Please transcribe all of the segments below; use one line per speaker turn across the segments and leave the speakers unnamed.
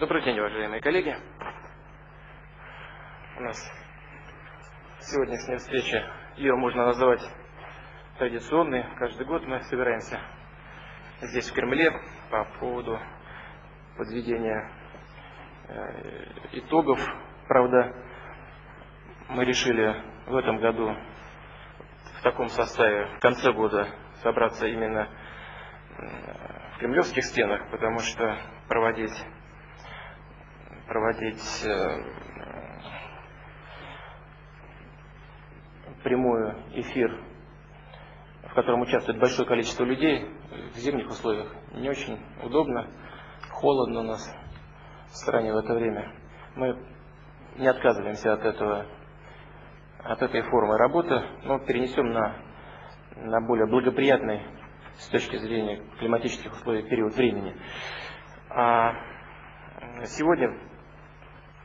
Добрый день, уважаемые коллеги. У нас сегодняшняя встреча, ее можно назвать традиционной. Каждый год мы собираемся здесь, в Кремле, по поводу подведения э, итогов. Правда, мы решили в этом году в таком составе в конце года собраться именно в кремлевских стенах, потому что проводить, проводить э, прямой эфир, в котором участвует большое количество людей, в зимних условиях не очень удобно, холодно у нас в стране в это время. Мы не отказываемся от этого, от этой формы работы, но перенесем на, на более благоприятный с точки зрения климатических условий период времени. А сегодня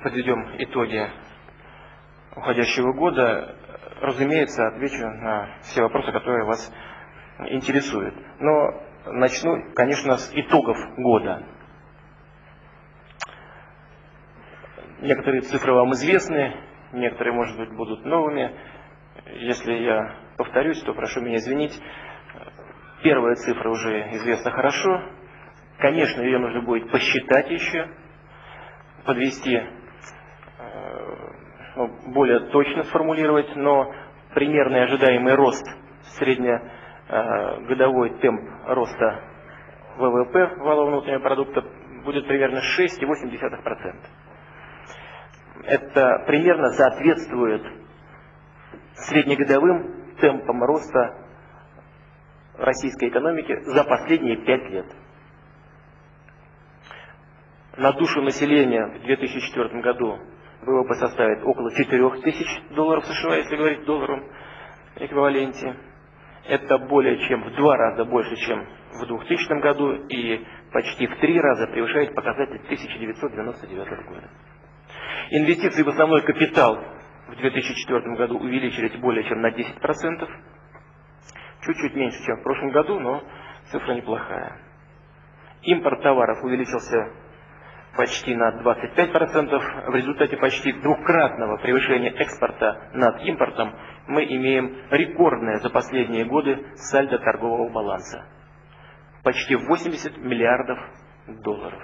подведем итоги уходящего года. Разумеется, отвечу на все вопросы, которые вас интересуют. Но начну, конечно, с итогов года. Некоторые цифры вам известны, некоторые, может быть, будут новыми. Если я повторюсь, то прошу меня извинить. Первая цифра уже известна хорошо. Конечно, ее нужно будет посчитать еще, подвести, более точно сформулировать, но примерный ожидаемый рост, среднегодовой темп роста ВВП, валового внутреннего продукта, будет примерно 6,8%. Это примерно соответствует среднегодовым темпам роста российской экономики за последние пять лет. На душу населения в 2004 году ВВП составит около 4 тысяч долларов США, если говорить в долларовом эквиваленте. Это более чем в два раза больше, чем в 2000 году и почти в три раза превышает показатель 1999 года. Инвестиции в основной капитал в 2004 году увеличились более чем на 10%. Чуть-чуть меньше, чем в прошлом году, но цифра неплохая. Импорт товаров увеличился почти на 25%. В результате почти двукратного превышения экспорта над импортом мы имеем рекордное за последние годы сальдо торгового баланса. Почти 80 миллиардов долларов.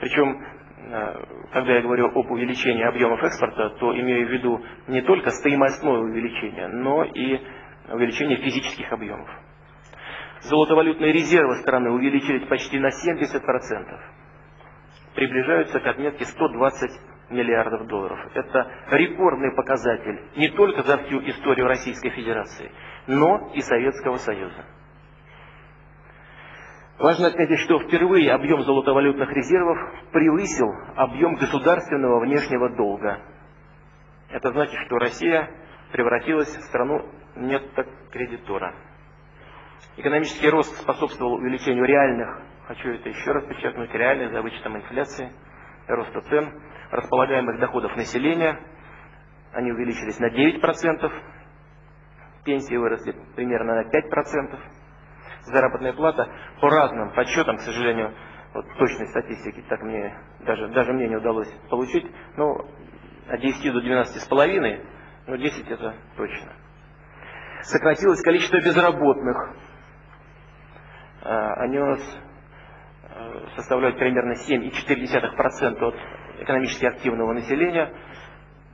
Причем, э, когда я говорю об увеличении объемов экспорта, то имею в виду не только стоимостное увеличение, но и увеличение физических объемов. Золотовалютные резервы страны увеличились почти на 70%. Приближаются к отметке 120 миллиардов долларов. Это рекордный показатель не только за всю историю Российской Федерации, но и Советского Союза. Важно отметить, что впервые объем золотовалютных резервов превысил объем государственного внешнего долга. Это значит, что Россия превратилась в страну нет кредитора. Экономический рост способствовал увеличению реальных, хочу это еще раз подчеркнуть, реальных за вычетом инфляции, роста цен, располагаемых доходов населения. Они увеличились на 9%, пенсии выросли примерно на 5%, заработная плата по разным подсчетам, к сожалению, вот точной статистики так мне, даже, даже мне не удалось получить, но от 10 до 12 с половиной, но 10 это точно сократилось количество безработных. А, они у нас составляют примерно 7,4% от экономически активного населения.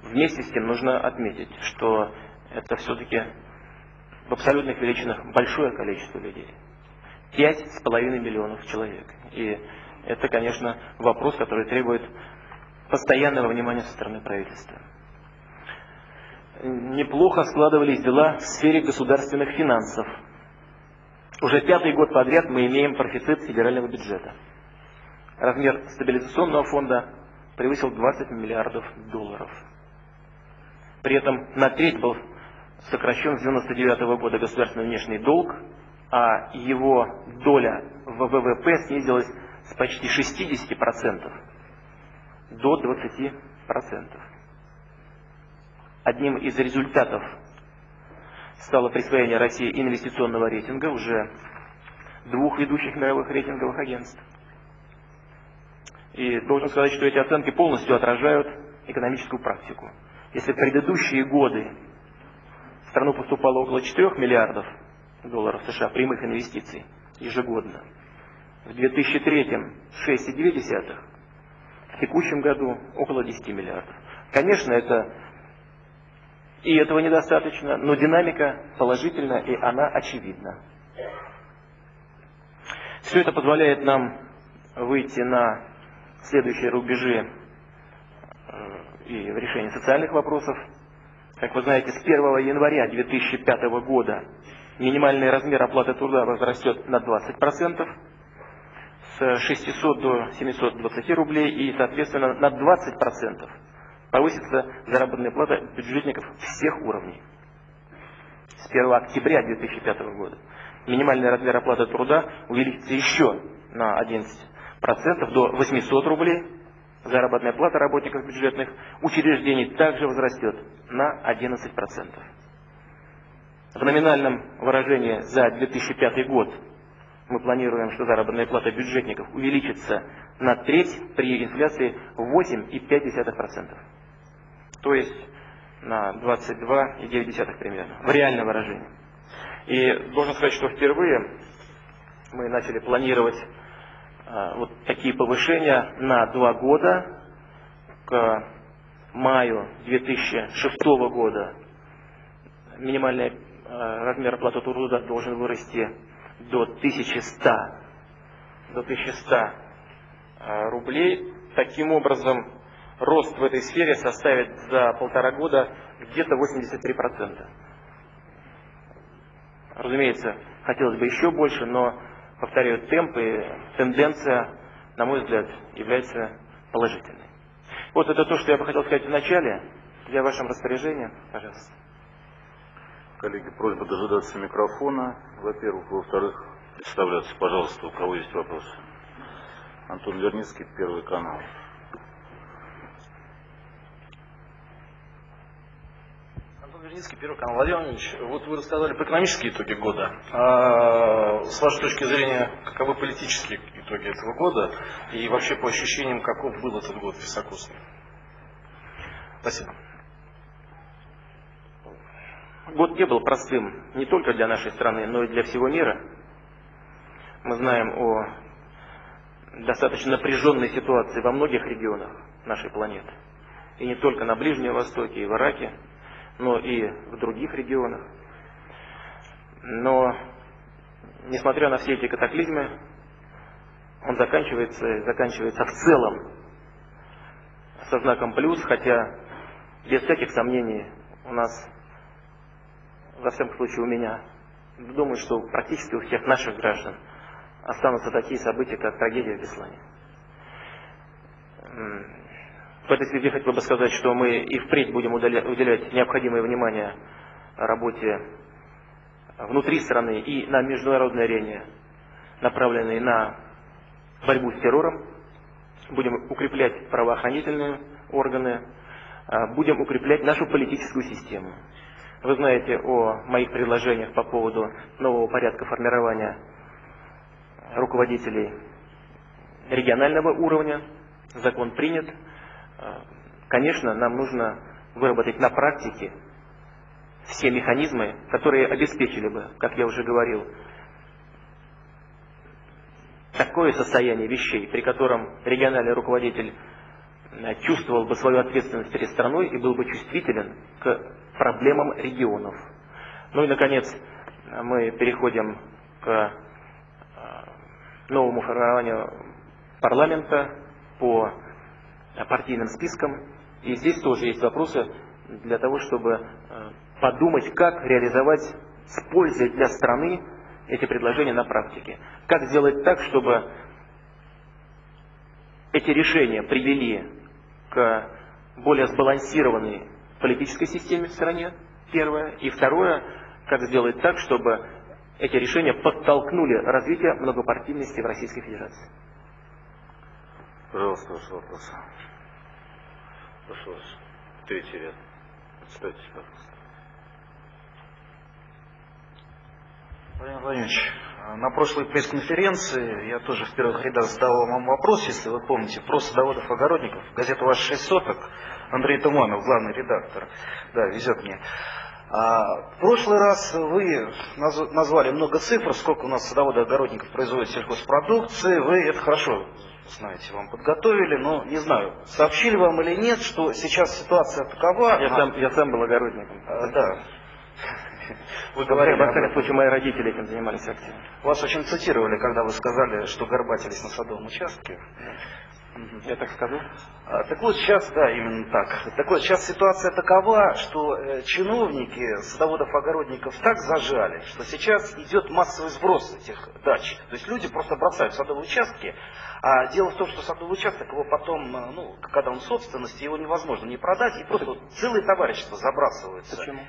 Вместе с тем нужно отметить, что это все-таки в абсолютных величинах большое количество людей. 5,5 миллионов человек. И это, конечно, вопрос, который требует постоянного внимания со стороны правительства неплохо складывались дела в сфере государственных финансов. Уже пятый год подряд мы имеем профицит федерального бюджета. Размер стабилизационного фонда превысил 20 миллиардов долларов. При этом на треть был сокращен с 1999 года государственный внешний долг, а его доля в ВВП снизилась с почти 60% до 20%. Одним из результатов стало присвоение России инвестиционного рейтинга уже двух ведущих мировых рейтинговых агентств. И должен сказать, что эти оценки полностью отражают экономическую практику. Если в предыдущие годы в страну поступало около 4 миллиардов долларов США прямых инвестиций ежегодно, в 2003 6,2, в текущем году около 10 миллиардов. Конечно, это и этого недостаточно, но динамика положительна и она очевидна. Все это позволяет нам выйти на следующие рубежи э, и в решении социальных вопросов. Как вы знаете, с 1 января 2005 года минимальный размер оплаты труда возрастет на 20%, с 600 до 720 рублей и, соответственно, на 20% повысится заработная плата бюджетников всех уровней. С 1 октября 2005 года минимальный размер оплаты труда увеличится еще на 11% до 800 рублей. Заработная плата работников бюджетных учреждений также возрастет на 11%. В номинальном выражении за 2005 год мы планируем, что заработная плата бюджетников увеличится на треть при инфляции 8,5%. То есть на 22,9 примерно, в реальном выражении. И должен сказать, что впервые мы начали планировать вот такие повышения на два года. К маю 2006 года минимальный а, размер оплаты труда должен вырасти до 1100, до 1100 а, рублей. Таким образом, рост в этой сфере составит за полтора года где-то 83%. Разумеется, хотелось бы еще больше, но, повторяю, темп и тенденция, на мой взгляд, является положительной. Вот это то, что я бы хотел сказать в начале. Я в вашем распоряжении. Пожалуйста.
Коллеги, просьба дожидаться микрофона, во-первых. Во-вторых, представляться, пожалуйста, у кого есть вопросы. Антон Верницкий, Первый канал.
Верницкий, Первый канал. Владимир Владимирович, вот вы рассказали про экономические итоги года. А с вашей точки зрения, каковы политические итоги этого года и вообще по ощущениям, каков был этот год високосный? Спасибо.
Год не был простым не только для нашей страны, но и для всего мира. Мы знаем о достаточно напряженной ситуации во многих регионах нашей планеты. И не только на Ближнем Востоке, и в Ираке, но и в других регионах. Но, несмотря на все эти катаклизмы, он заканчивается, заканчивается в целом со знаком плюс, хотя без всяких сомнений у нас, во всяком случае у меня, думаю, что практически у всех наших граждан останутся такие события, как трагедия в Беслане. В этой связи хотел бы сказать, что мы и впредь будем уделять необходимое внимание работе внутри страны и на международной арене, направленной на борьбу с террором. Будем укреплять правоохранительные органы, а, будем укреплять нашу политическую систему. Вы знаете о моих предложениях по поводу нового порядка формирования руководителей регионального уровня. Закон принят. А, конечно, нам нужно выработать на практике все механизмы, которые обеспечили бы, как я уже говорил, такое состояние вещей, при котором региональный руководитель э, чувствовал бы свою ответственность перед страной и был бы чувствителен к проблемам регионов. Ну и, наконец, мы переходим к э, новому формированию парламента по партийным спискам. И здесь тоже есть вопросы для того, чтобы э, подумать, как реализовать с пользой для страны эти предложения на практике. Как сделать так, чтобы эти решения привели к более сбалансированной политической системе в стране, первое. И второе, как сделать так, чтобы эти решения подтолкнули развитие многопартийности в Российской Федерации.
Пожалуйста, ваш вопрос. Прошу вас. Третий ряд. Представьтесь, пожалуйста.
Владимир Владимирович, на прошлой пресс-конференции я тоже в первых рядах задавал вам вопрос, если вы помните, про садоводов-огородников. Газета «Ваш шесть соток», Андрей Туманов, главный редактор, да, везет мне. А, в прошлый раз вы назвали много цифр, сколько у нас садоводов-огородников производят сельхозпродукции. Вы это хорошо знаете, вам подготовили, но не знаю, сообщили вам или нет, что сейчас ситуация такова.
Я, а... сам, я сам был огородником.
А, да.
Вы говорили, во всяком случае, мои родители этим занимались активно.
Вас очень цитировали, когда вы сказали, что горбатились на садовом участке.
Я так скажу?
А, так вот сейчас, да, именно так. Так вот сейчас ситуация такова, что э, чиновники садоводов-огородников так зажали, что сейчас идет массовый сброс этих дач. То есть люди просто бросают садовые участки, а дело в том, что садовый участок, его потом, э, ну, когда он в собственности, его невозможно не продать, и просто целые товарищества забрасываются.
Почему?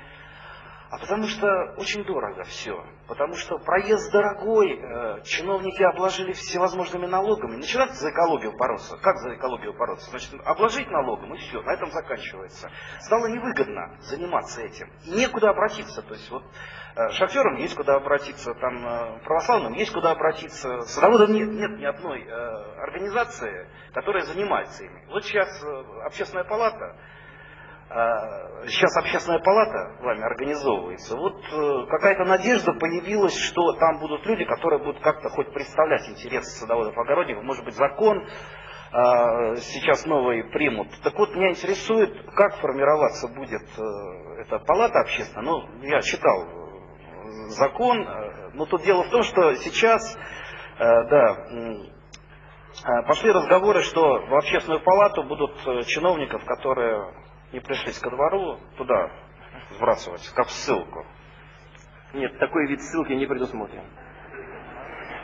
А потому что очень дорого все. Потому что проезд дорогой, э, чиновники обложили всевозможными налогами. Начинают за экологию бороться. Как за экологию бороться? Значит, обложить налогом и все, на этом заканчивается. Стало невыгодно заниматься этим. И некуда обратиться. То есть вот э, шоферам есть куда обратиться, там э, православным есть куда обратиться. Садоводам нет, нет ни одной э, организации, которая занимается ими. Вот сейчас э, общественная палата сейчас общественная палата вами организовывается, вот э, какая-то надежда появилась, что там будут люди, которые будут как-то хоть представлять интересы садоводов-огородников, может быть закон а, сейчас новый примут. Так вот, меня интересует, как формироваться будет э, эта палата общественная. Ну, я читал э, закон, но тут дело в том, что сейчас, да, пошли разговоры, что в общественную палату будут чиновников, которые не пришлись ко двору, туда сбрасывать, как ссылку.
Нет, такой вид ссылки не предусмотрен.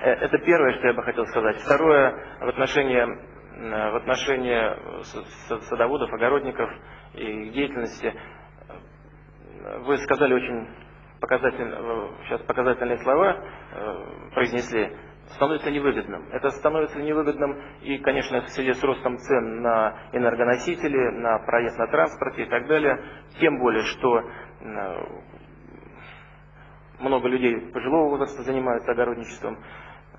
Э, это первое, что я бы хотел сказать. Второе, в отношении, э, в отношении садоводов, огородников и деятельности, э, вы сказали очень показательные, сейчас показательные слова, произнесли становится невыгодным. Это становится невыгодным и, конечно, в связи с ростом цен на энергоносители, на проезд на транспорте и так далее. Тем более, что э, много людей пожилого возраста занимаются огородничеством.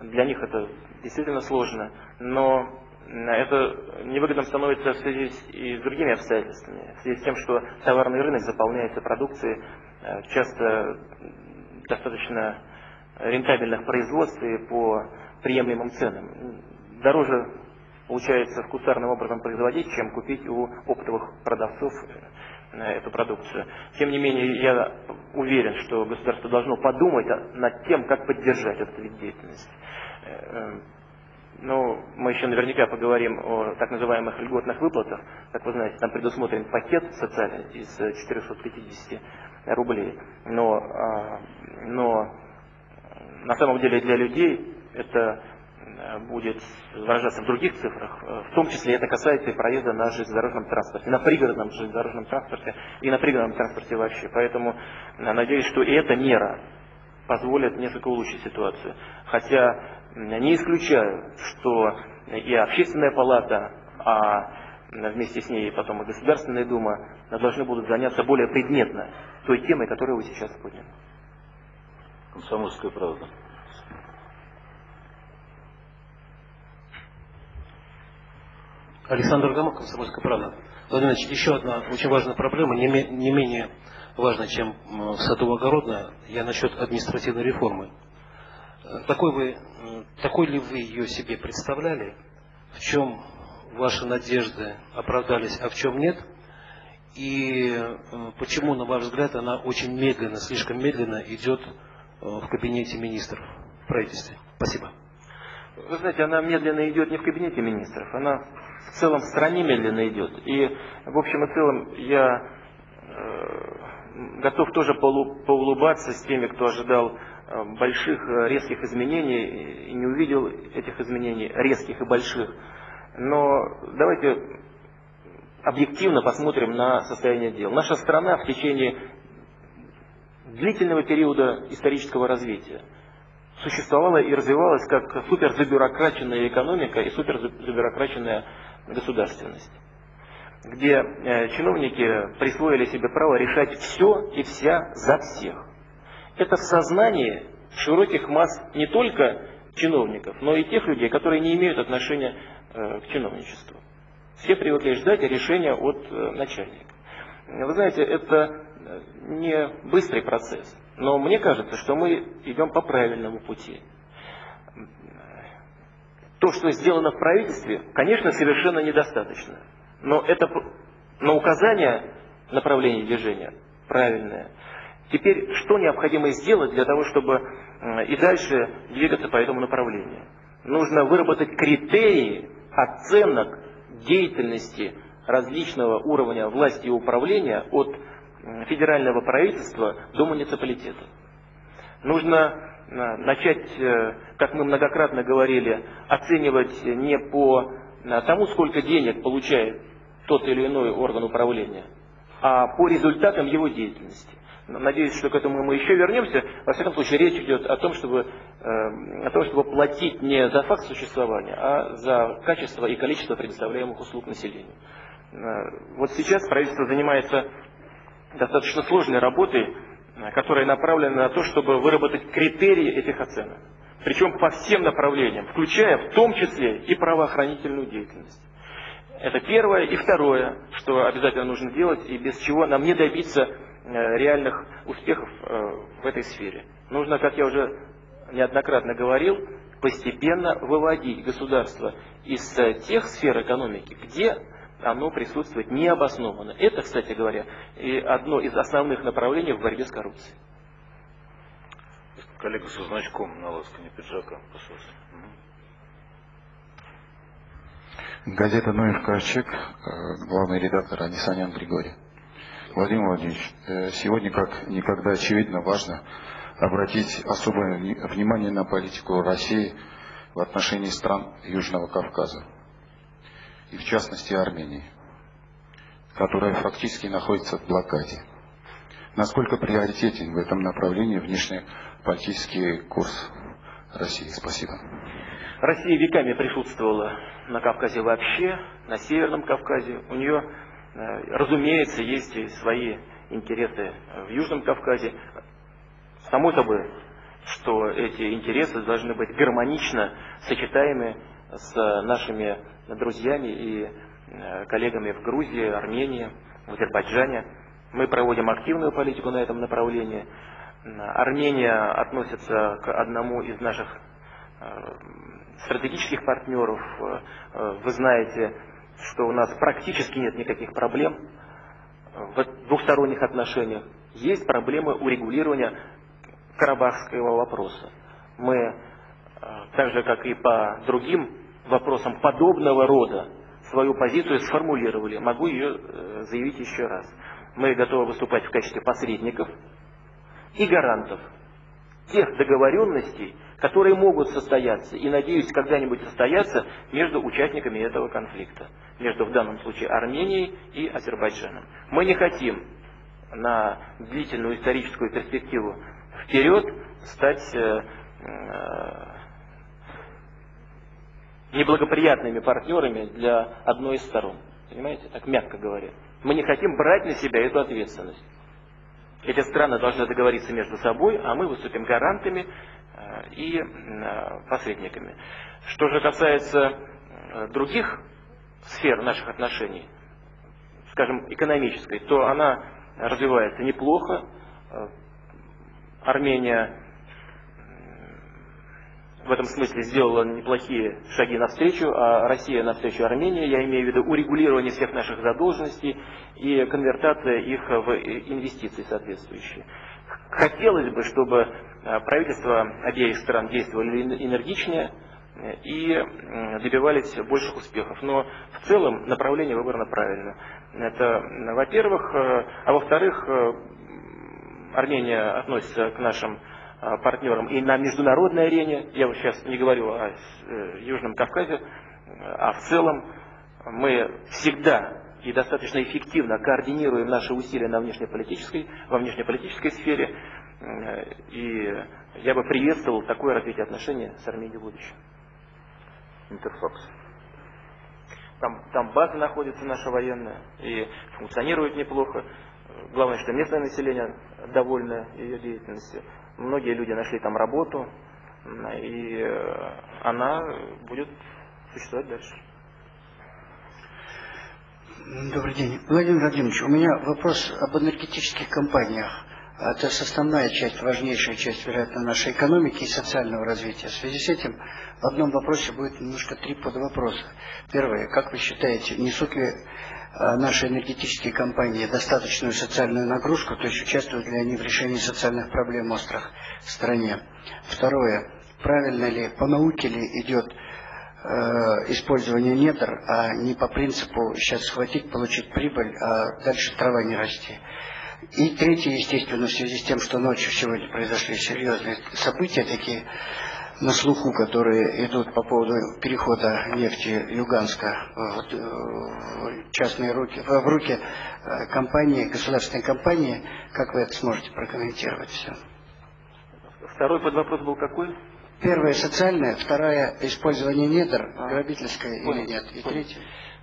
Для них это действительно сложно. Но это невыгодным становится в связи с, и с другими обстоятельствами. В связи с тем, что товарный рынок заполняется продукцией э, часто достаточно рентабельных производств и по приемлемым ценам. Дороже получается вкусарным образом производить, чем купить у оптовых продавцов э, эту продукцию. Тем не менее, я уверен, что государство должно подумать над тем, как поддержать этот вид деятельности. Э, ну, мы еще наверняка поговорим о так называемых льготных выплатах. Как вы знаете, там предусмотрен пакет социальный из 450 рублей. Но, а, но на самом деле для людей это э, будет выражаться в других цифрах. Э, в том числе это касается и проезда на железнодорожном транспорте, на пригородном железнодорожном транспорте и на пригородном транспорте вообще. Поэтому э, надеюсь, что и эта мера позволит несколько улучшить ситуацию. Хотя не исключаю, что и общественная палата, а вместе с ней потом и Государственная Дума должны будут заняться более предметно той темой, которую вы сейчас подняли.
Комсомольская правда.
Александр Гамов, Комсомольская правда. Владимир Ильич, еще одна очень важная проблема, не, не менее важная, чем садово-огородная, я насчет административной реформы. Такой, вы, такой ли вы ее себе представляли? В чем ваши надежды оправдались, а в чем нет? И почему, на ваш взгляд, она очень медленно, слишком медленно идет Э, в кабинете министров в правительстве. Спасибо.
Вы знаете, она медленно идет не в кабинете министров, она в целом в стране медленно идет. И в общем и целом я э, готов тоже поулыбаться с теми, кто ожидал э, больших резких изменений и не увидел этих изменений резких и больших. Но давайте объективно посмотрим на состояние дел. Наша страна в течение длительного периода исторического развития существовала и развивалась как суперзабюрокраченная экономика и суперзабюрокраченная государственность, где э, чиновники присвоили себе право решать все и вся за всех. Это в сознании широких масс не только чиновников, но и тех людей, которые не имеют отношения э, к чиновничеству. Все привыкли ждать решения от э, начальника. Вы знаете, это не быстрый процесс, но мне кажется, что мы идем по правильному пути. То, что сделано в правительстве, конечно, совершенно недостаточно. Но это на указание направления движения правильное. Теперь, что необходимо сделать для того, чтобы и дальше двигаться по этому направлению? Нужно выработать критерии оценок деятельности различного уровня власти и управления от федерального правительства до муниципалитета. Нужно э, начать, э, как мы многократно говорили, оценивать не по э, тому, сколько денег получает тот или иной орган управления, а по результатам его деятельности. Надеюсь, что к этому мы еще вернемся. Во всяком случае, речь идет о том, чтобы, э, о том, чтобы платить не за факт существования, а за качество и количество предоставляемых услуг населению. Э, вот сейчас правительство занимается достаточно сложной работой, э, которая направлена на то, чтобы выработать критерии этих оценок. Причем по всем направлениям, включая в том числе и правоохранительную деятельность. Это первое. И второе, что обязательно нужно делать, и без чего нам не добиться э, реальных успехов э, в этой сфере. Нужно, как я уже неоднократно говорил, постепенно выводить государство из тех сфер экономики, где оно присутствует необоснованно. Это, кстати говоря, и одно из основных направлений в борьбе с коррупцией.
Коллега со значком на ласкане пиджака, пожалуйста.
Газета «Ноев Ковчег», э, главный редактор Анисанян Григорий. Владимир Владимирович, э, сегодня как никогда очевидно важно обратить особое внимание на политику России в отношении стран Южного Кавказа, и в частности Армении, которая фактически находится в блокаде. Насколько приоритетен в этом направлении внешнеполитический курс России? Спасибо.
Россия веками присутствовала на Кавказе вообще, на Северном Кавказе. У нее, э, разумеется, есть и свои интересы в Южном Кавказе. Само собой, что эти интересы должны быть гармонично сочетаемы с нашими друзьями и э, коллегами в Грузии, Армении, в Азербайджане. Мы проводим активную политику на этом направлении. Армения относится к одному из наших э, стратегических партнеров. Э, э, вы знаете, что у нас практически нет никаких проблем в двухсторонних отношениях. Есть проблемы урегулирования карабахского вопроса. Мы, э, так же как и по другим вопросам подобного рода, свою позицию сформулировали. Могу ее заявить еще раз. Мы готовы выступать в качестве посредников и гарантов тех договоренностей, которые могут состояться и, надеюсь, когда-нибудь состояться между участниками этого конфликта, между в данном случае Арменией и Азербайджаном. Мы не хотим на длительную историческую перспективу вперед стать э, э, неблагоприятными партнерами для одной из сторон. Понимаете, так мягко говоря. Мы не хотим брать на себя эту ответственность. Эти страны должны договориться между собой, а мы выступим гарантами Э, и э, посредниками. Что же касается э, других сфер наших отношений, скажем, экономической, то она развивается неплохо. Армения в этом смысле сделала неплохие шаги навстречу, а Россия навстречу Армении, я имею в виду урегулирование всех наших задолженностей и конвертация их в инвестиции соответствующие. Хотелось бы, чтобы э, правительства обеих стран действовали энергичнее э, и добивались больших успехов. Но в целом направление выбрано правильно. Это, во-первых. Э, а во-вторых, Армения относится к нашим партнерам и на международной арене. Я вот сейчас не говорю о Южном Кавказе, а в целом мы всегда и достаточно эффективно координируем наши усилия на внешнеполитической, во внешнеполитической сфере. И я бы приветствовал такое развитие отношений с Арменией в будущем.
Интерфакс.
Там, там база находится наша военная и функционирует неплохо. Главное, что местное население довольно ее деятельностью. Многие люди нашли там работу, и э, она будет существовать дальше.
Добрый день. Владимир Владимирович, у меня вопрос об энергетических компаниях. Это составная часть, важнейшая часть, вероятно, нашей экономики и социального развития. В связи с этим в одном вопросе будет немножко три подвопроса. Первое. Как вы считаете, несут ли наши энергетические компании достаточную социальную нагрузку, то есть участвуют ли они в решении социальных проблем острых в стране? Второе. Правильно ли, по науке ли идет Э, использования недр, а не по принципу сейчас схватить, получить прибыль, а дальше трава не расти. И третье, естественно, в связи с тем, что ночью сегодня произошли серьезные события, такие на слуху, которые идут по поводу перехода нефти Люганска в частные руки, в руки э, компании, государственной компании, как вы это сможете прокомментировать все?
Второй подвопрос был какой?
Первая социальная, вторая использование недр, а, грабительская или нет, и третья.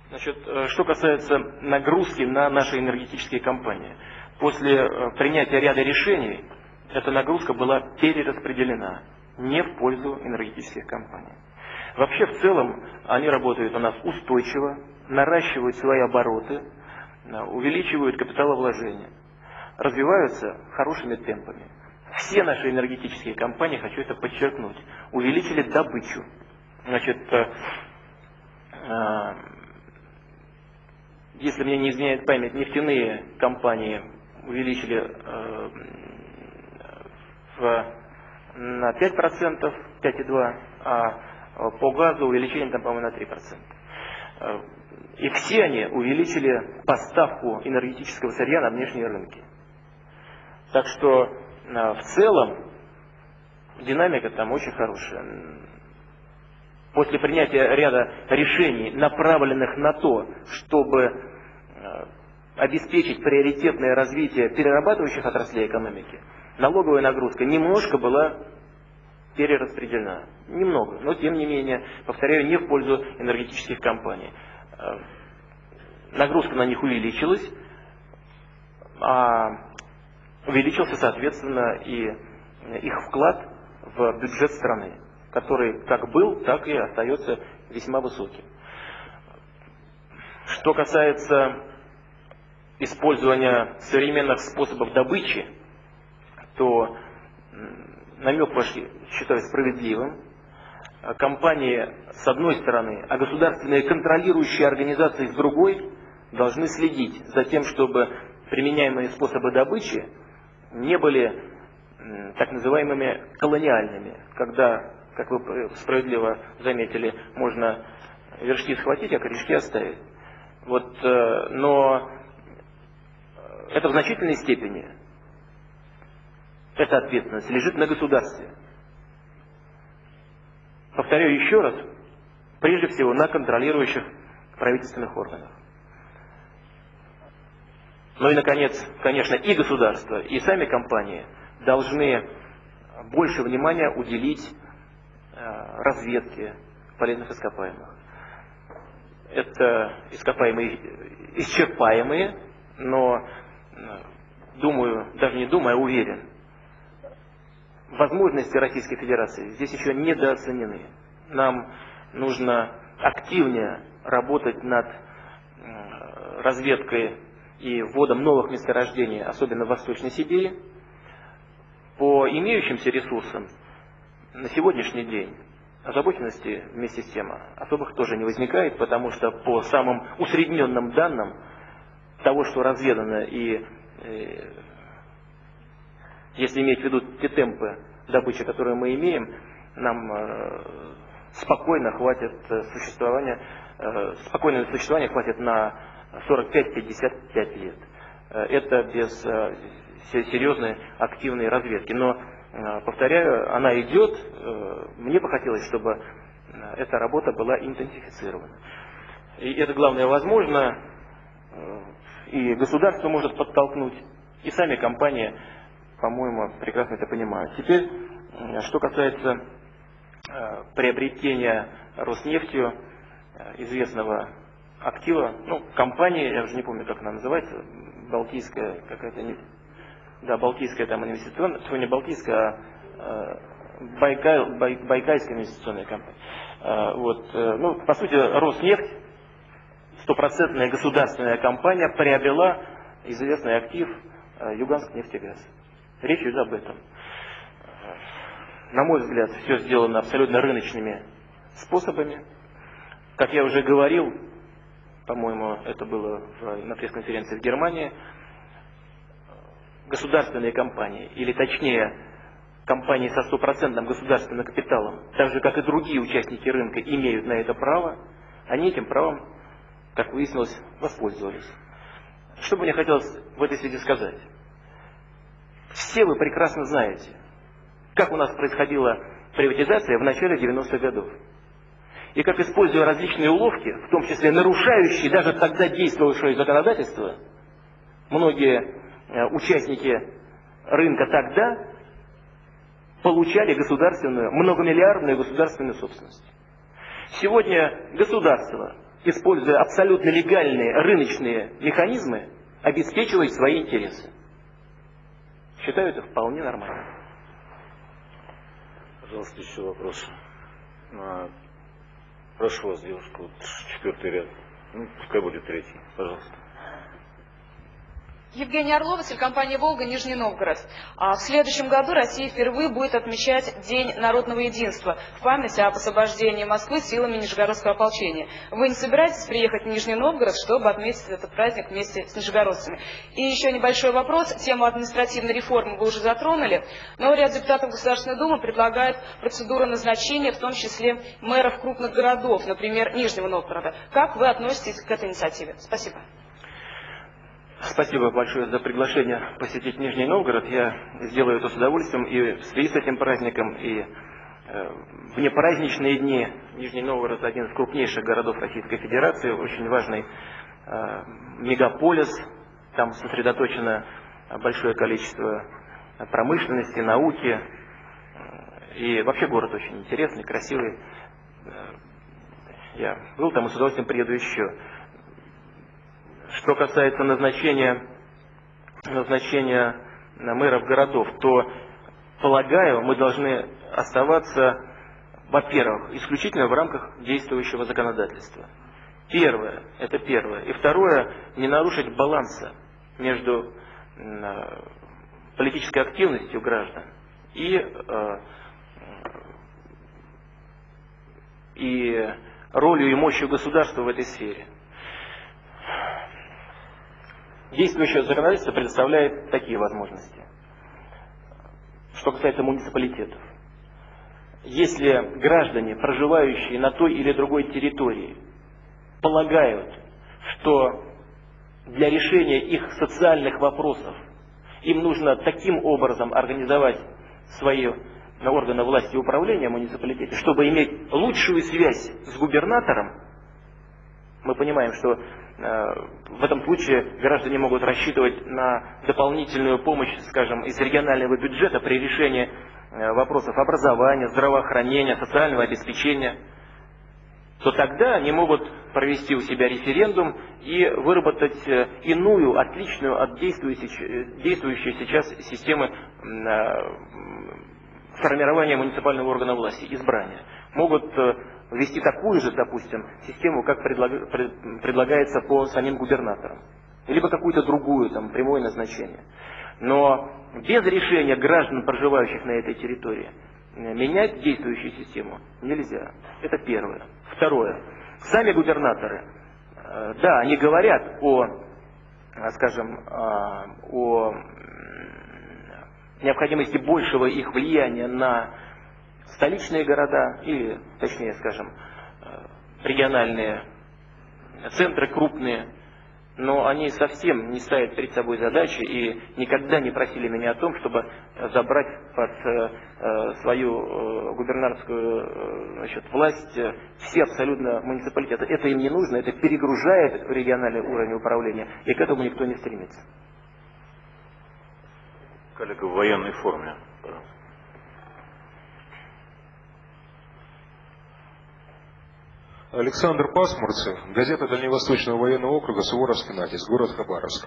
Значит, э, что касается нагрузки на наши энергетические компании. После э, принятия ряда решений эта нагрузка была перераспределена не в пользу энергетических компаний. Вообще, в целом, они работают у нас устойчиво, наращивают свои обороты, э, увеличивают капиталовложения, развиваются хорошими темпами. Все наши энергетические компании, хочу это подчеркнуть, увеличили добычу. Значит, э, э, если мне не изменяет память, нефтяные компании увеличили в, на 5%, 5,2%, а по газу увеличение там, по-моему, на 3%. И все они увеличили поставку энергетического сырья на внешние рынки. Так что а, в целом динамика там очень хорошая. После принятия ряда решений, направленных на то, чтобы а, обеспечить приоритетное развитие перерабатывающих отраслей экономики, налоговая нагрузка немножко была перераспределена. Немного, но тем не менее, повторяю, не в пользу энергетических компаний. А, нагрузка на них увеличилась, а увеличился, соответственно, и их вклад в бюджет страны, который как был, так и остается весьма высоким. Что касается использования современных способов добычи, то намек ваш считаю справедливым. Компании с одной стороны, а государственные контролирующие организации с другой должны следить за тем, чтобы применяемые способы добычи не были так называемыми колониальными, когда, как вы справедливо заметили, можно вершки схватить, а корешки оставить. Вот, э, но это в значительной степени, эта ответственность лежит на государстве. Повторяю еще раз, прежде всего на контролирующих правительственных органах. Ну и, наконец, конечно, и государство, и сами компании должны больше внимания уделить э, разведке полезных ископаемых. Это ископаемые исчерпаемые, но, э, думаю, даже не думаю, а уверен, возможности Российской Федерации здесь еще недооценены. Нам нужно активнее работать над э, разведкой и вводом новых месторождений, особенно в Восточной Сибири, по имеющимся ресурсам на сегодняшний день озабоченности вместе с тем особых тоже не возникает, потому что по самым усредненным данным того, что разведано и э, если иметь в виду те темпы добычи, которые мы имеем, нам э, спокойно хватит существования, э, спокойное существование хватит на 45-55 лет. Э, это без э, серьезной активной разведки. Но, э, повторяю, она идет. Мне бы хотелось, чтобы эта работа была интенсифицирована. И это главное возможно. И государство может подтолкнуть, и сами компании, по-моему, прекрасно это понимают. Теперь, что касается приобретения Роснефтью известного актива, ну, компания, я уже не помню, как она называется, Балтийская какая-то, да, Балтийская там инвестиционная, не Балтийская, а э, Байкал, Бай, Байкальская инвестиционная компания. Э, вот, э, ну, по сути, Роснефть, стопроцентная государственная компания, приобрела известный актив э, Юганск нефтегаз. Речь идет об этом. На мой взгляд, все сделано абсолютно рыночными способами. Как я уже говорил, по-моему, это было на пресс-конференции в Германии, государственные компании, или точнее, компании со стопроцентным государственным капиталом, так же как и другие участники рынка, имеют на это право, они этим правом, как выяснилось, воспользовались. Что бы мне хотелось в этой связи сказать? Все вы прекрасно знаете, как у нас происходила приватизация в начале 90-х годов. И как, используя различные уловки, в том числе нарушающие даже тогда действовавшее законодательство, многие э, участники рынка тогда получали государственную, многомиллиардную государственную собственность. Сегодня государство, используя абсолютно легальные рыночные механизмы, обеспечивает свои интересы. Считаю это вполне нормально.
Пожалуйста, еще вопрос. А, прошу вас, девушка, вот четвертый ряд. Ну, пускай будет третий. Пожалуйста.
Евгения Орлова, телекомпания «Волга», Нижний Новгород. А в следующем году Россия впервые будет отмечать День народного единства в память об освобождении Москвы силами Нижегородского ополчения. Вы не собираетесь приехать в Нижний Новгород, чтобы отметить этот праздник вместе с нижегородцами? И еще небольшой вопрос. Тему административной реформы вы уже затронули, но ряд депутатов Государственной Думы предлагают процедуру назначения, в том числе мэров крупных городов, например, Нижнего Новгорода. Как вы относитесь к этой инициативе? Спасибо.
Спасибо большое за приглашение посетить Нижний Новгород. Я сделаю это с удовольствием и в связи с этим праздником, и э, в непраздничные дни. Нижний Новгород один из крупнейших городов Российской Федерации, очень важный э, мегаполис. Там сосредоточено большое количество промышленности, науки. И вообще город очень интересный, красивый. Э, я был там и с удовольствием приеду еще. Что касается назначения, назначения мэров городов, то, полагаю, мы должны оставаться, во-первых, исключительно в рамках действующего законодательства. Первое, это первое. И второе, не нарушить баланса между политической активностью граждан и, э, и ролью и мощью государства в этой сфере. Действующее законодательство предоставляет такие возможности. Что касается муниципалитетов. Если граждане, проживающие на той или другой территории, полагают, что для решения их социальных вопросов им нужно таким образом организовать свои органы власти и управления муниципалитета, чтобы иметь лучшую связь с губернатором, мы понимаем, что Э, в этом случае граждане могут рассчитывать на дополнительную помощь, скажем, из регионального бюджета при решении э, вопросов образования, здравоохранения, социального обеспечения, то тогда они могут провести у себя референдум и выработать э, иную, отличную от действующей, действующей сейчас системы формирования муниципального органа власти, избрания. Могут ввести такую же, допустим, систему, как предлагается по самим губернаторам. Либо какую-то другую, там, прямое назначение. Но без решения граждан, проживающих на этой территории, менять действующую систему нельзя. Это первое. Второе. Сами губернаторы, э, да, они говорят о, скажем, э, о необходимости большего их влияния на столичные города или, точнее скажем, э, региональные центры крупные, но они совсем не ставят перед собой задачи и никогда не просили меня о том, чтобы забрать под э, э, свою губернаторскую значит, власть все абсолютно муниципалитеты. Это им не нужно, это перегружает региональный уровень управления, и к этому никто не стремится.
Коллега в военной форме, пожалуйста.
Александр Пасмурцев, газета Дальневосточного военного округа, Суворовский натиск, город Хабаровск.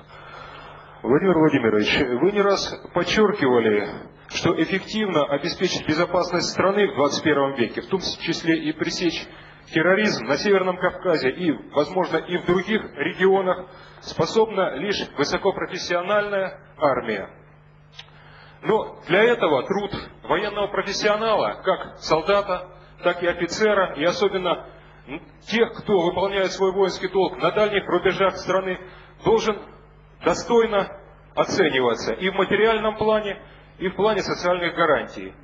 Владимир Владимирович, вы не раз подчеркивали, что эффективно обеспечить безопасность страны в 21 веке, в том числе и пресечь терроризм на Северном Кавказе и, возможно, и в других регионах, способна лишь высокопрофессиональная армия. Но для этого труд военного профессионала, как солдата, так и офицера, и особенно тех, кто выполняет свой воинский долг на дальних рубежах страны, должен достойно оцениваться и в материальном плане, и в плане социальных гарантий.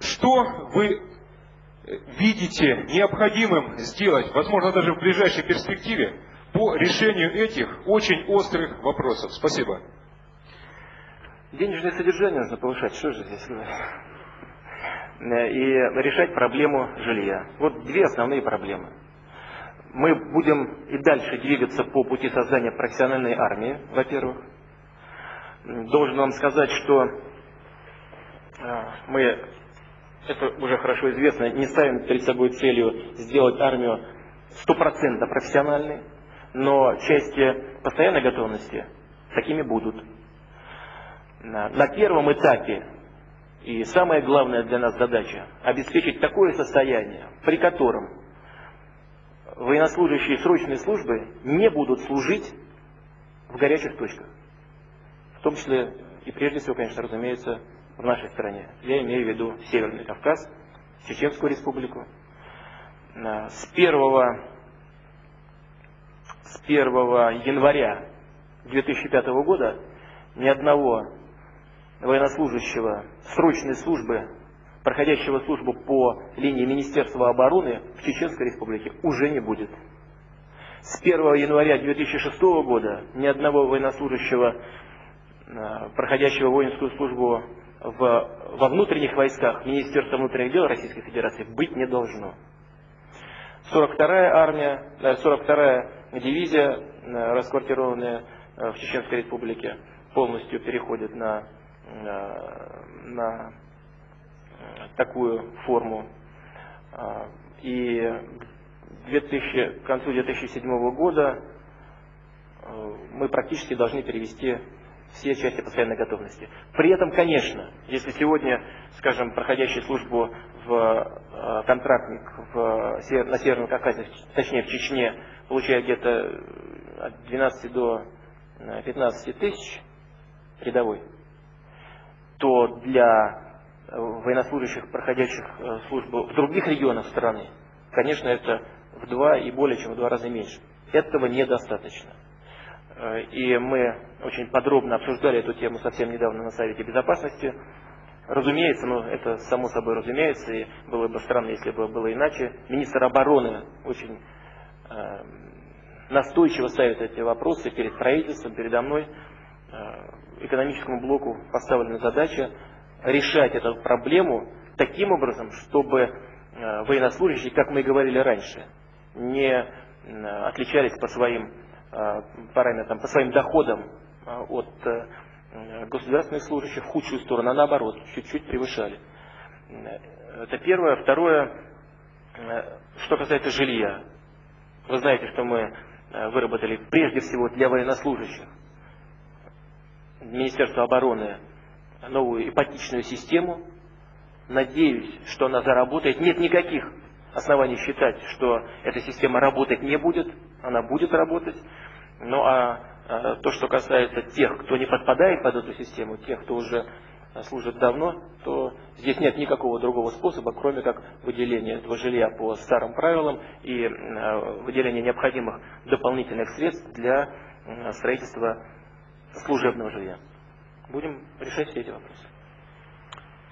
Что вы э, видите необходимым сделать, возможно, даже в ближайшей перспективе, по решению этих очень острых вопросов? Спасибо.
Денежное содержание нужно повышать, что же здесь говорить? Э, и решать проблему жилья. Вот две основные проблемы. Мы будем и дальше двигаться по пути создания профессиональной армии, во-первых. Должен вам сказать, что э, мы, это уже хорошо известно, не ставим перед собой целью сделать армию стопроцентно профессиональной, но части постоянной готовности такими будут. На первом этапе и самая главная для нас задача – обеспечить такое состояние, при котором военнослужащие срочной службы не будут служить в горячих точках. В том числе и прежде всего, конечно, разумеется, в нашей стране. Я имею в виду Северный Кавказ, Чеченскую республику. С 1, с 1 января 2005 года ни одного военнослужащего срочной службы, проходящего службу по линии Министерства обороны в Чеченской Республике уже не будет. С 1 января 2006 года ни одного военнослужащего, э, проходящего воинскую службу в, во внутренних войсках Министерства внутренних дел Российской Федерации быть не должно. 42-я армия, 42-я э, дивизия, э, расквартированная в Чеченской Республике, полностью переходит на на такую форму. Э, и 2000, к концу 2007 года э, мы практически должны перевести все части постоянной готовности. При этом, конечно, если сегодня, скажем, проходящий службу в контрактник в, на Северном Кавказе, точнее в Чечне, получает где-то от 12 до 15 тысяч рядовой, то для э, военнослужащих, проходящих э, службу в других регионах страны, конечно, это в два и более чем в два раза меньше. Этого недостаточно. Э, и мы очень подробно обсуждали эту тему совсем недавно на Совете Безопасности. Разумеется, ну это само собой разумеется, и было бы странно, если бы было иначе. Министр обороны очень э, настойчиво ставит эти вопросы перед правительством, передо мной. Э, экономическому блоку поставлена задача решать эту проблему таким образом, чтобы э, военнослужащие, как мы и говорили раньше, не э, отличались по своим параметрам, по своим доходам от государственных служащих в худшую сторону, а наоборот, чуть-чуть превышали. Это первое. Второе, что касается жилья. Вы знаете, что мы выработали прежде всего для военнослужащих Министерства обороны новую ипотечную систему. Надеюсь, что она заработает. Нет никаких оснований считать, что эта система работать не будет. Она будет работать. Ну а, а то, что касается тех, кто не подпадает под эту систему, тех, кто уже служит давно, то здесь нет никакого другого способа, кроме как выделения этого жилья по старым правилам и а, выделения необходимых дополнительных средств для строительства служебного жилья. Будем решать все эти вопросы.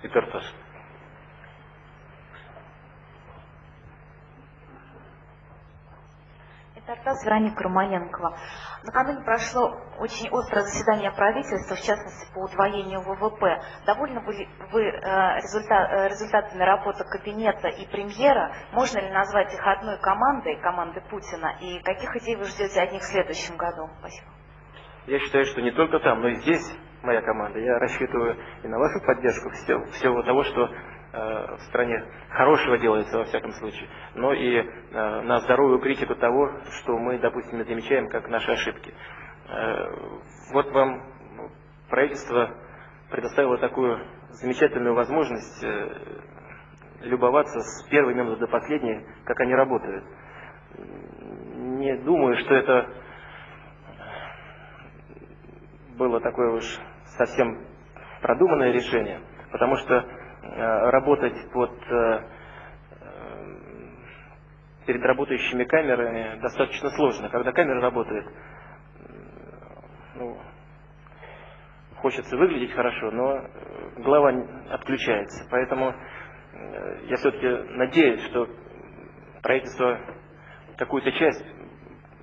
И Тартас.
Тартас Вероника Романенкова. Накануне прошло очень острое заседание правительства, в частности по удвоению ВВП. Довольны были вы э, результат, э, результатами работы кабинета и премьера? Можно ли назвать их одной командой, командой Путина? И каких идей вы ждете от них в следующем году? Спасибо.
Я считаю, что не только там, но и здесь моя команда. Я рассчитываю и на вашу поддержку всего, всего того, что э, в стране хорошего делается во всяком случае, но и э, на здоровую критику того, что мы, допустим, замечаем как наши ошибки. Э, вот вам правительство предоставило такую замечательную возможность э, любоваться с первой минуты до последней, как они работают. Не думаю, что это было такое уж совсем продуманное решение, потому что э, работать под э, перед работающими камерами достаточно сложно. Когда камера работает, ну, хочется выглядеть хорошо, но голова отключается. Поэтому э, я все-таки надеюсь, что правительство какую-то часть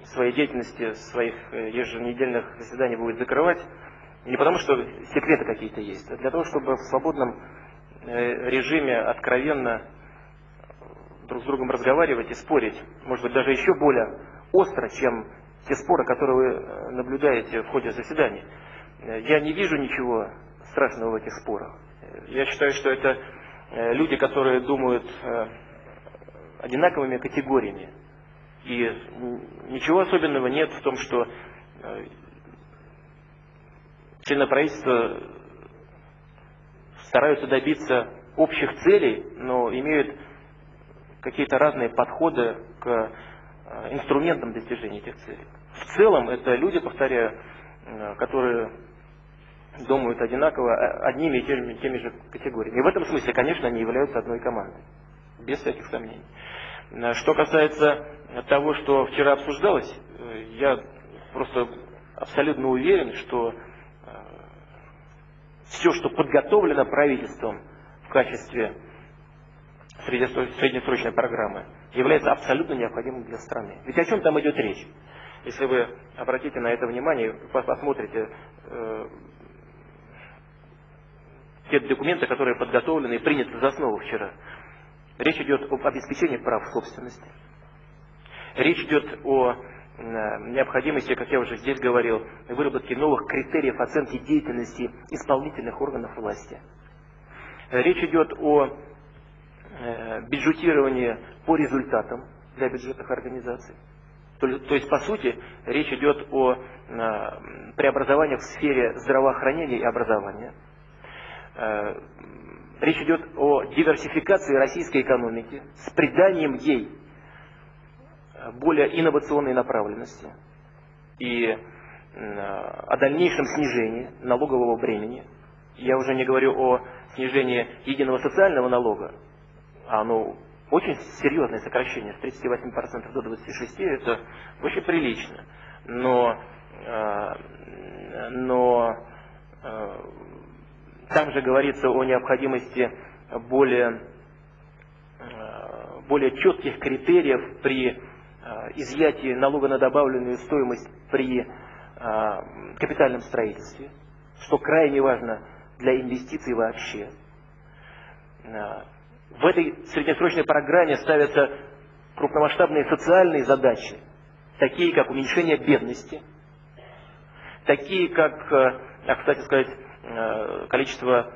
своей деятельности, своих э, еженедельных заседаний будет закрывать, не потому что секреты какие-то есть, а для того, чтобы в свободном э, режиме откровенно друг с другом разговаривать и спорить, может быть, даже еще более остро, чем те споры, которые вы э, наблюдаете в ходе заседаний. Я не вижу ничего страшного в этих спорах. Я считаю, что это люди, которые думают одинаковыми категориями. И ничего особенного нет в том, что члены правительства стараются добиться общих целей, но имеют какие-то разные подходы к э, инструментам достижения этих целей. В целом это люди, повторяю, э, которые думают одинаково э, одними и теми, теми же категориями. И в этом смысле, конечно, они являются одной командой. Без всяких сомнений. Что касается того, что вчера обсуждалось, я просто абсолютно уверен, что все, что подготовлено правительством в качестве среднесрочной программы является абсолютно необходимым для страны. Ведь о чем там идет речь? Если вы обратите на это внимание, посмотрите э, те документы, которые подготовлены и приняты за основу вчера. Речь идет об обеспечении прав собственности. Речь идет о необходимости, как я уже здесь говорил, выработки новых критериев оценки деятельности исполнительных органов власти. Речь идет о Э, бюджетирование по результатам для бюджетных организаций. То, есть, по сути, речь идет о преобразованиях в сфере здравоохранения и образования. Э, речь идет о диверсификации российской экономики с приданием ей более инновационной направленности и о дальнейшем снижении налогового бремени. Я уже не говорю о снижении единого социального налога, оно очень серьезное сокращение с 38% до 26%, это очень прилично. Но, э, но э, там же говорится о необходимости более, э, более четких критериев при изъятии налога на добавленную стоимость при капитальном строительстве, что крайне важно для инвестиций вообще. В этой среднесрочной программе ставятся крупномасштабные социальные задачи, такие как уменьшение бедности, такие как, э, а, кстати сказать, э, количество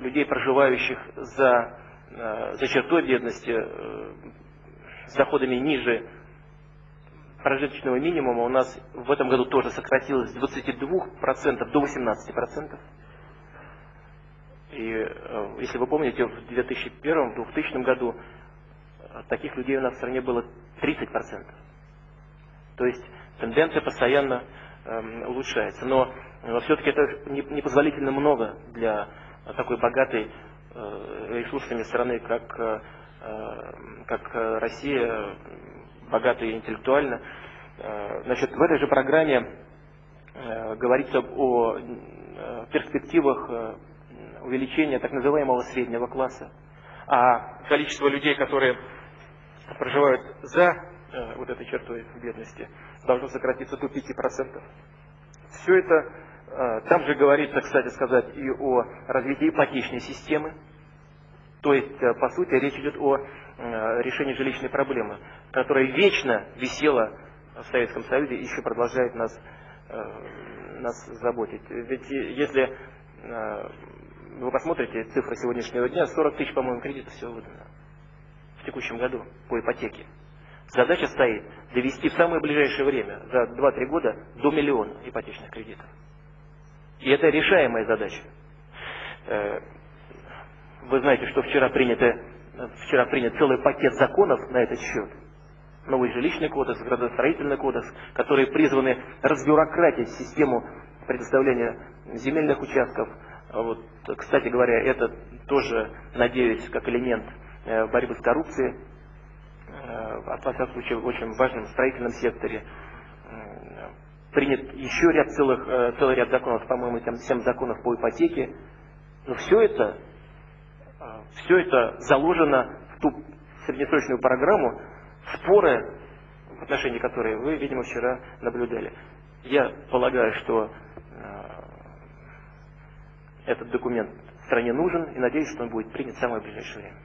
людей, проживающих за, э, за чертой бедности, с доходами ниже прожиточного минимума у нас в этом году тоже сократилось с 22% до 18%. И э, если вы помните, в 2001-2000 году э, таких людей у нас в стране было 30%. То есть тенденция постоянно э, улучшается. Но э, все-таки это непозволительно много для такой богатой э, ресурсами страны, как, э, как Россия, богатой интеллектуально. Э, значит, в этой же программе э, говорится о э, перспективах увеличение так называемого среднего класса, а количество людей, которые проживают за э, вот этой чертой бедности, должно сократиться до 5%. Все это, э, там же говорится, кстати сказать, и о развитии ипотечной системы, то есть, э, по сути, речь идет о э, решении жилищной проблемы, которая вечно висела в Советском Союзе и еще продолжает нас, э, нас заботить. Ведь если э, вы посмотрите цифры сегодняшнего дня, 40 тысяч, по-моему, кредитов всего выдано в текущем году по ипотеке. Задача стоит довести в самое ближайшее время, за 2-3 года, до миллиона ипотечных кредитов. И это решаемая задача. Э, вы знаете, что вчера, принято, вчера принят целый пакет законов на этот счет. Новый жилищный кодекс, градостроительный кодекс, которые призваны разбюрократить систему предоставления земельных участков. Вот, кстати говоря, это тоже, надеюсь, как элемент э, борьбы с коррупцией, э, во всяком случае, в очень важном строительном секторе. Принят еще ряд целых, целый ряд законов, по-моему, там 7 законов по ипотеке. Но все это все это заложено в ту среднесрочную программу, споры, в отношении которой вы, видимо, вчера наблюдали. Я полагаю, что э, этот документ стране нужен и надеюсь, что он будет принят в самое ближайшее время.